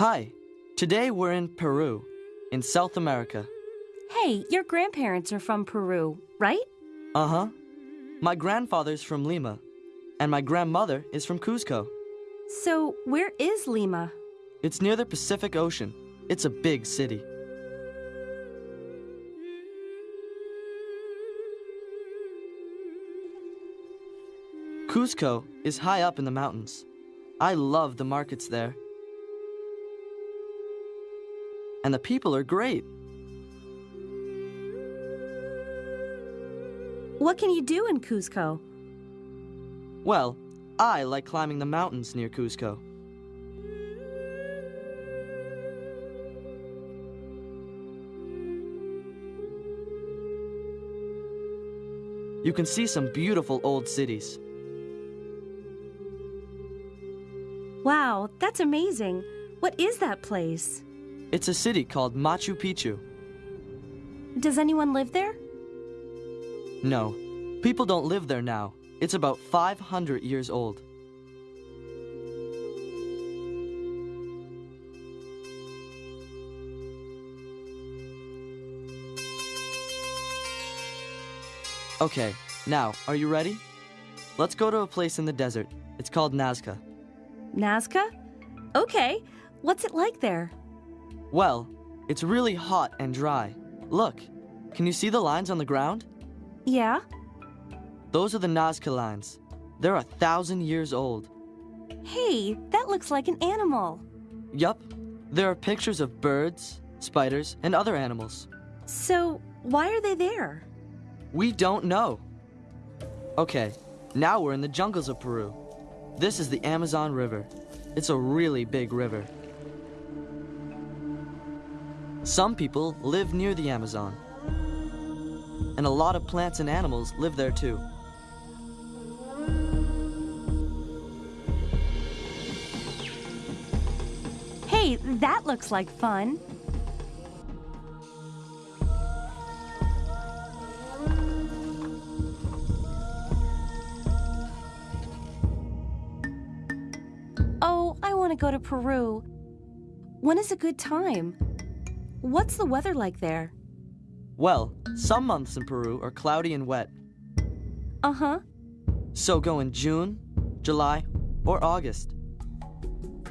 Hi. Today we're in Peru, in South America. Hey, your grandparents are from Peru, right? Uh huh. My grandfather's from Lima, and my grandmother is from Cuzco. So, where is Lima? It's near the Pacific Ocean. It's a big city. Cuzco is high up in the mountains. I love the markets there. And the people are great. What can you do in Cuzco? Well, I like climbing the mountains near Cuzco. You can see some beautiful old cities. Wow, that's amazing. What is that place? It's a city called Machu Picchu. Does anyone live there? No, people don't live there now. It's about 500 years old. Okay, now, are you ready? Let's go to a place in the desert. It's called Nazca. Nazca? Okay. What's it like there? Well, it's really hot and dry. Look, can you see the lines on the ground? Yeah? Those are the Nazca lines. They're a thousand years old. Hey, that looks like an animal. Yup, there are pictures of birds, spiders, and other animals. So, why are they there? We don't know. Okay, now we're in the jungles of Peru. This is the Amazon River. It's a really big river. Some people live near the Amazon. And a lot of plants and animals live there too. Hey, that looks like fun. Oh, I want to go to Peru. When is a good time? What's the weather like there? Well, some months in Peru are cloudy and wet. Uh huh. So go in June, July, or August.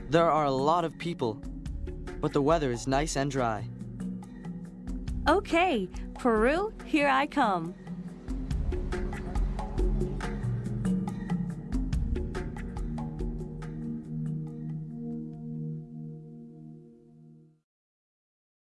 There are a lot of people, but the weather is nice and dry. Okay, Peru, here I come.